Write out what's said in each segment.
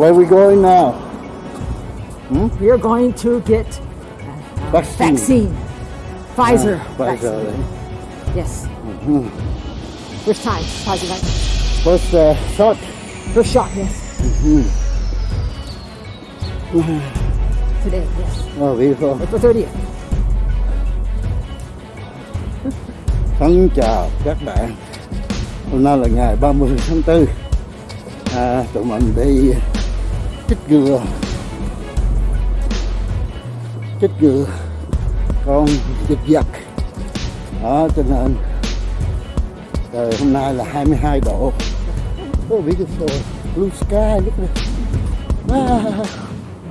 Where are we going now? We are going to get uh, Vaccine. vaccine. Pfizer. Pfizer. vaccine. Yes. First time, Pfizer vaccine. First uh, shot. First shot, yes. Today, yes. Oh, beautiful. April 30th. Thân chào các bạn Hôm nay là ngày 30 tháng 4 à, Tụi mình đi chích ngừa Chích ngừa con dịch vật Đó cho nên Trời hôm nay là 22 độ Oh beautiful Blue sky at it. Wow.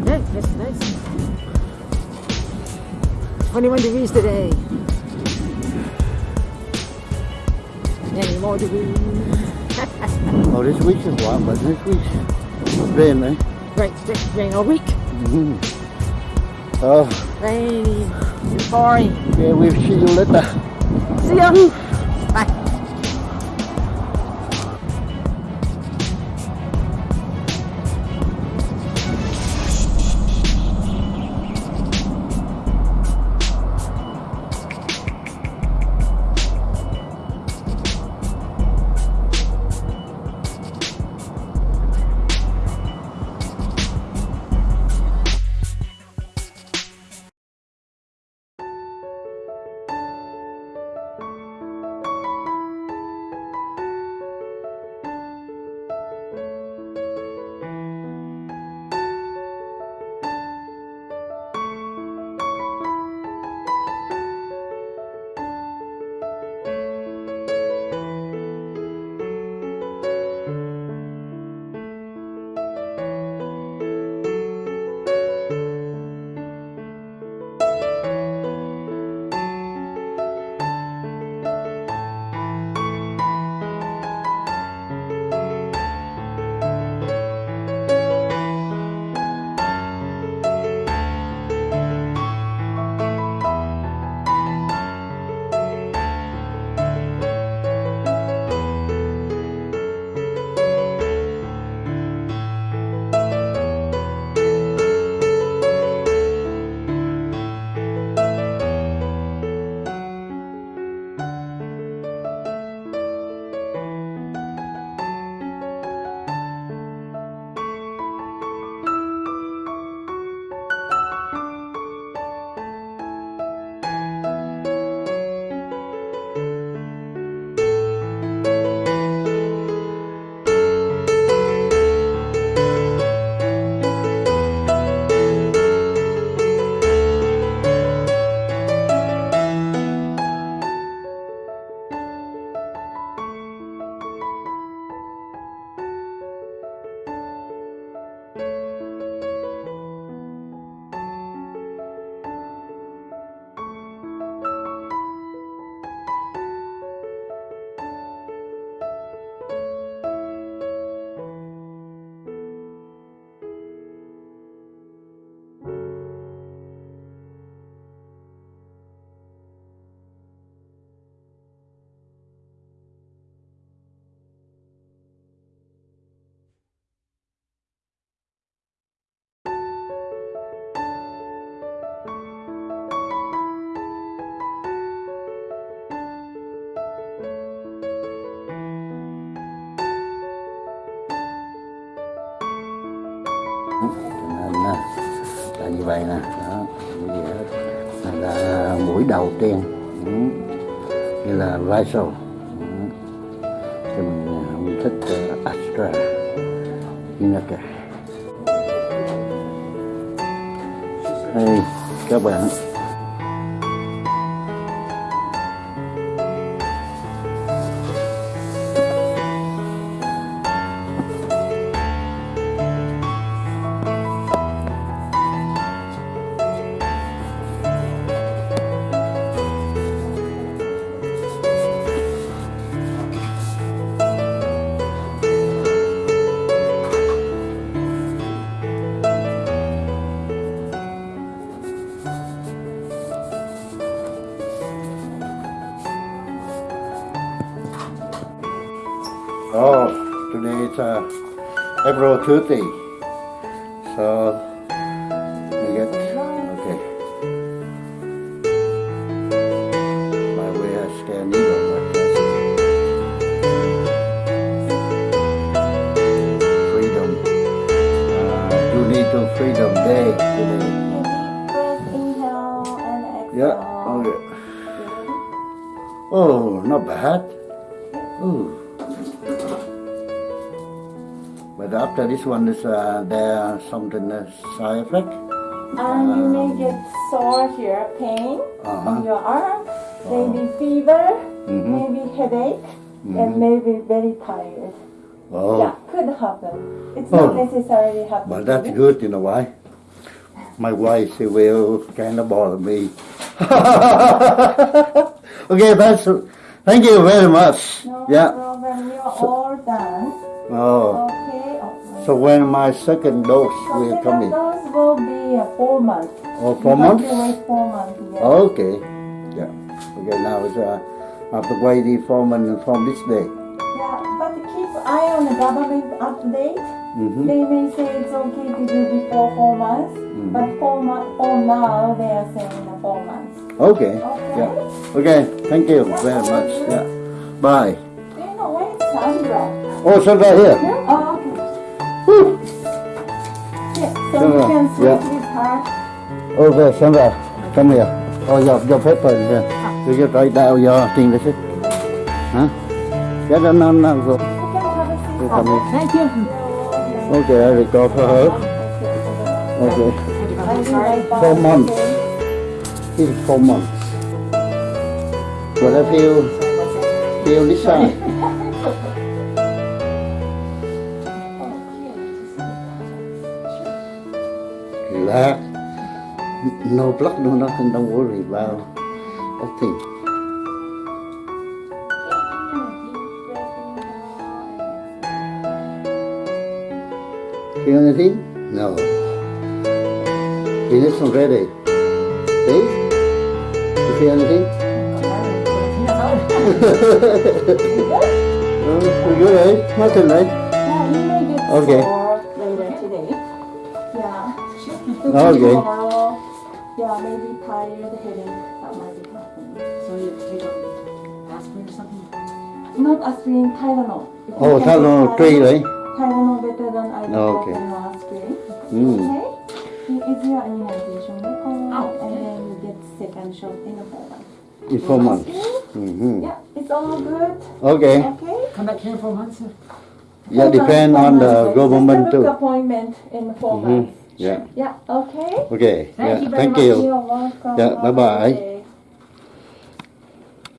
Yeah, that's nice. 21 degrees today. Many more degrees. Oh this week is warm but this week rain eh? Right, it's rain all week. Oh Rainy, pouring. Yeah, we'll see you later See ya. Vậy nè. Đó cái gì là, mũi đầu tiên ừ, như là Vaisal ừ. thì mình, à, mình thích ờ, Astra Inaca hey, các bạn. Oh, today is uh, April 30. So, we get, okay. By way I scan needle. Freedom. Uh, you need to freedom day today. Yeah, okay. Oh, not bad. Ooh. But after this one is uh, there something uh, side effect? And you may get sore here, pain Uh-huh. on your arm, maybe fever, Mhm. maybe headache, and maybe very tired. Oh, Yeah, could happen. It's Oh. not necessarily happen. but that's good, you know why? My wife, she will kind of bother me. okay, that's, thank you very much. No Yeah. problem. You're all done. Oh, Okay. So when my second dose will come in? dose will be uh, four months. Oh, four You have months? to wait four months. Yeah. Okay. Yeah. Okay, now it's, uh, I have to wait the foreman from this day. Yeah, but keep eye on the government update. Mm-hmm. They may say it's okay to do before four months, but for, for now they are saying four months. Okay. Okay. Yeah. Okay. Thank you very much. Yeah. Bye. Do you know where is Sandra? Oh, so right here. Yeah? Sandra, yeah. her. Okay, Sandra, come here. Oh, your, your paper is here. You just write down your thing, that's it. Huh? Yeah, no, no, no. Go. You come here. Thank you. Okay, I will go for her. Okay. Four months. It's four months. But I feel, feel this side. No blood, no nothing. Don't worry about nothing. Feel anything? No. It isn't ready. See? You feel anything? Oh, you good, eh? Nothing, right? Yeah, you may get Okay. sore later today. Yeah. Okay. Tomorrow, yeah, maybe tired, headache, that might be happening. So you take a aspirin or something? Not aspirin, Tylenol. If you Oh, can Tylenol take three, right? Tylenol better than ibuprofen Okay. or aspirin. Mm. Okay? Is your immunization record, Oh, and then you get second shot in a four months. In four months. Mm-hmm. Yeah, it's all good. Okay. Okay? Come back here for months? Yeah, depend on the government Just book too. appointment in 4 Mhm. months. Yeah. Yeah, okay. Okay. Thank Yeah. you Thank much. you. Yeah, good day.